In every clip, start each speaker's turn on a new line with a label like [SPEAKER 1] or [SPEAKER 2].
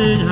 [SPEAKER 1] lên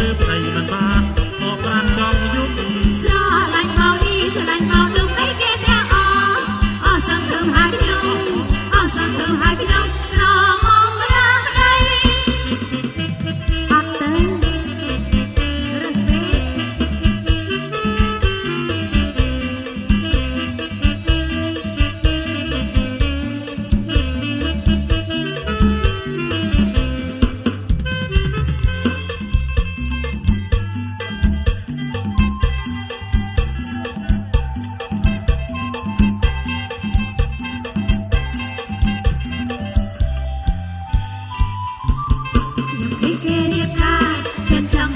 [SPEAKER 1] រៀបអី
[SPEAKER 2] មិន
[SPEAKER 1] បាន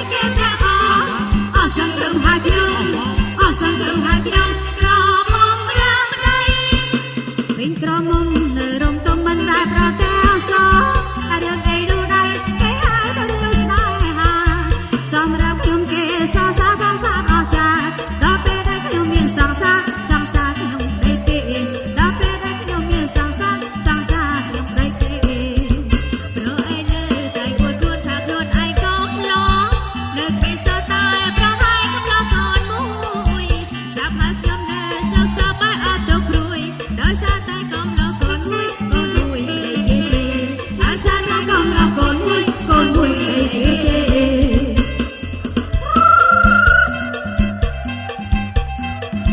[SPEAKER 1] Hãy subscribe cho kênh Ghiền Mì Gõ Để không bỏ lỡ những video hấp dẫn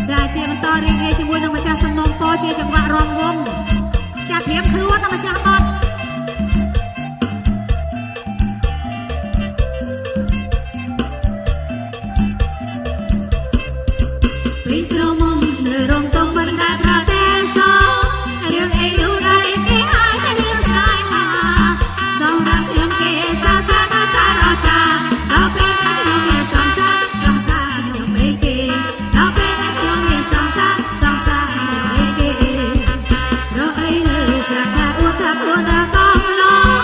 [SPEAKER 1] ចា
[SPEAKER 2] ជាបន្ត
[SPEAKER 1] រីករាយ
[SPEAKER 2] ជាមួយនឹងម្ចាស់សំណុំពរជាចង្វា
[SPEAKER 1] ក់រងវង
[SPEAKER 2] ចាត្រៀមខ្លួនដល់ម្ចាស់
[SPEAKER 1] បត់ ថាអួតថាខ្លួនដល់កំឡង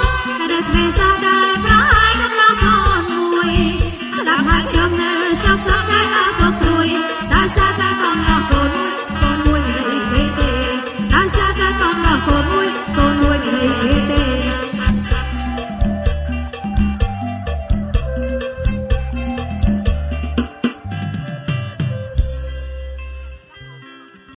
[SPEAKER 1] តែគ្មានសោះដែរប្រហាយកំឡងកូនមួយស្ដាប់ហើយខ្ញុំនៅសោកសោកតែអើក៏ព្រួយដោយសារតែកំឡងកូនមួយកូនមួយមិនអីគេទេដោយសារតែកំឡងកូនមួយកូន